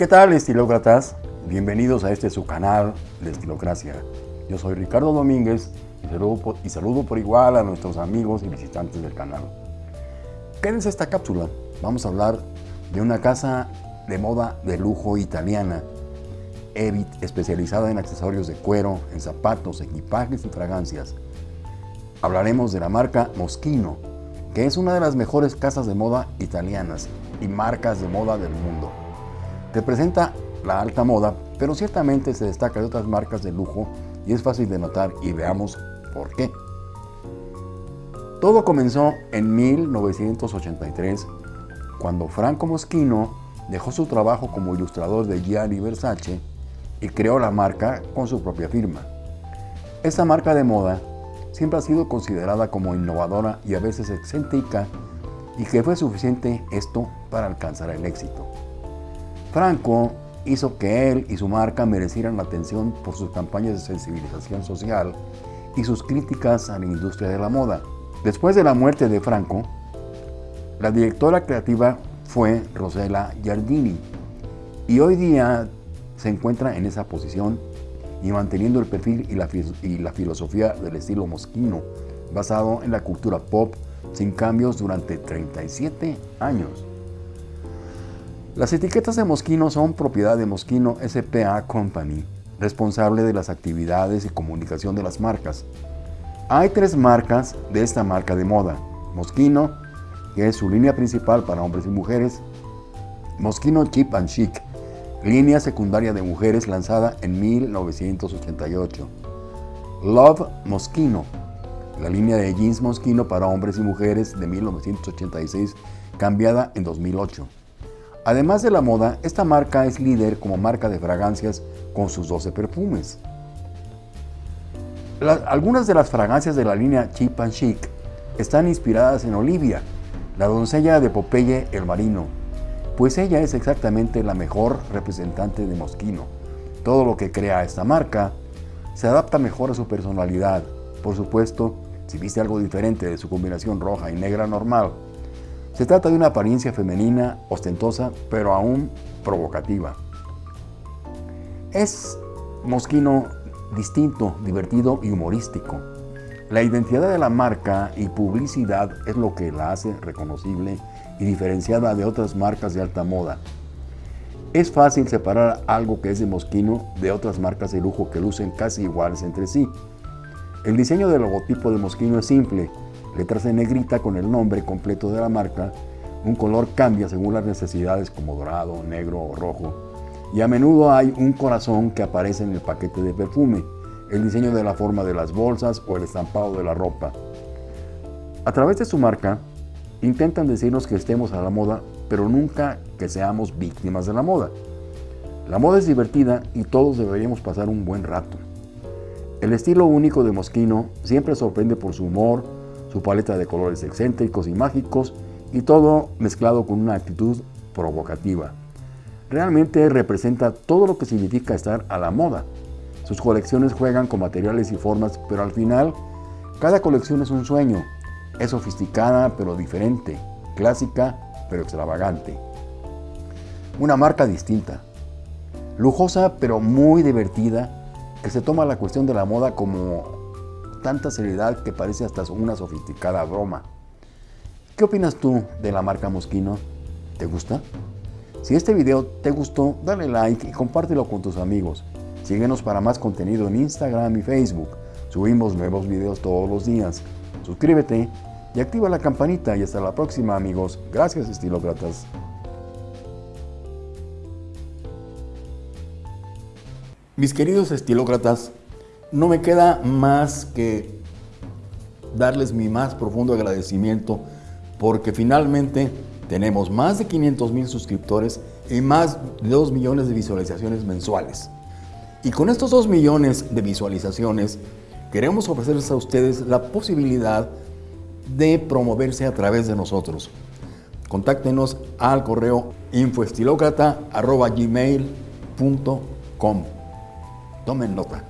¿Qué tal estilócratas? Bienvenidos a este su canal de Estilocracia. Yo soy Ricardo Domínguez y saludo, por, y saludo por igual a nuestros amigos y visitantes del canal. Quédense esta cápsula. Vamos a hablar de una casa de moda de lujo italiana, Evit, especializada en accesorios de cuero, en zapatos, equipajes y fragancias. Hablaremos de la marca Moschino, que es una de las mejores casas de moda italianas y marcas de moda del mundo. Representa la alta moda, pero ciertamente se destaca de otras marcas de lujo y es fácil de notar y veamos por qué. Todo comenzó en 1983, cuando Franco Moschino dejó su trabajo como ilustrador de Gianni Versace y creó la marca con su propia firma. Esta marca de moda siempre ha sido considerada como innovadora y a veces excéntrica y que fue suficiente esto para alcanzar el éxito. Franco hizo que él y su marca merecieran la atención por sus campañas de sensibilización social y sus críticas a la industria de la moda. Después de la muerte de Franco, la directora creativa fue Rosella Giardini y hoy día se encuentra en esa posición y manteniendo el perfil y la, y la filosofía del estilo Moschino, basado en la cultura pop sin cambios durante 37 años. Las etiquetas de Moschino son propiedad de Moschino SPA Company, responsable de las actividades y comunicación de las marcas. Hay tres marcas de esta marca de moda. Moschino, que es su línea principal para hombres y mujeres. Moschino Cheap and Chic, línea secundaria de mujeres lanzada en 1988. Love Moschino, la línea de jeans Moschino para hombres y mujeres de 1986, cambiada en 2008. Además de la moda, esta marca es líder como marca de fragancias con sus 12 perfumes. algunas de las fragancias de la línea Cheap and Chic están inspiradas en Olivia, la doncella de Popeye el Marino, pues ella es exactamente la mejor representante de Moschino. Todo lo que crea esta marca se adapta mejor a su personalidad. Por supuesto, si viste algo diferente de su combinación roja y negra normal, se trata de una apariencia femenina, ostentosa, pero aún provocativa. Es Moschino distinto, divertido y humorístico. La identidad de la marca y publicidad es lo que la hace reconocible y diferenciada de otras marcas de alta moda. Es fácil separar algo que es de Moschino de otras marcas de lujo que lucen casi iguales entre sí. El diseño del logotipo de Moschino es simple, letras en negrita con el nombre completo de la marca, un color cambia según las necesidades como dorado, negro o rojo, y a menudo hay un corazón que aparece en el paquete de perfume, el diseño de la forma de las bolsas o el estampado de la ropa. A través de su marca, intentan decirnos que estemos a la moda, pero nunca que seamos víctimas de la moda. La moda es divertida y todos deberíamos pasar un buen rato. El estilo único de Moschino siempre sorprende por su humor, su paleta de colores excéntricos y mágicos y todo mezclado con una actitud provocativa. Realmente representa todo lo que significa estar a la moda. Sus colecciones juegan con materiales y formas, pero al final, cada colección es un sueño. Es sofisticada pero diferente, clásica pero extravagante. Una marca distinta, lujosa pero muy divertida, que se toma la cuestión de la moda como tanta seriedad que parece hasta una sofisticada broma. ¿Qué opinas tú de la marca Moschino? ¿Te gusta? Si este video te gustó, dale like y compártelo con tus amigos. Síguenos para más contenido en Instagram y Facebook. Subimos nuevos videos todos los días. Suscríbete y activa la campanita y hasta la próxima amigos. Gracias estilócratas. Mis queridos estilócratas, no me queda más que darles mi más profundo agradecimiento porque finalmente tenemos más de 500 mil suscriptores y más de 2 millones de visualizaciones mensuales. Y con estos 2 millones de visualizaciones queremos ofrecerles a ustedes la posibilidad de promoverse a través de nosotros. Contáctenos al correo infoestilocrata.gmail.com Tomen nota.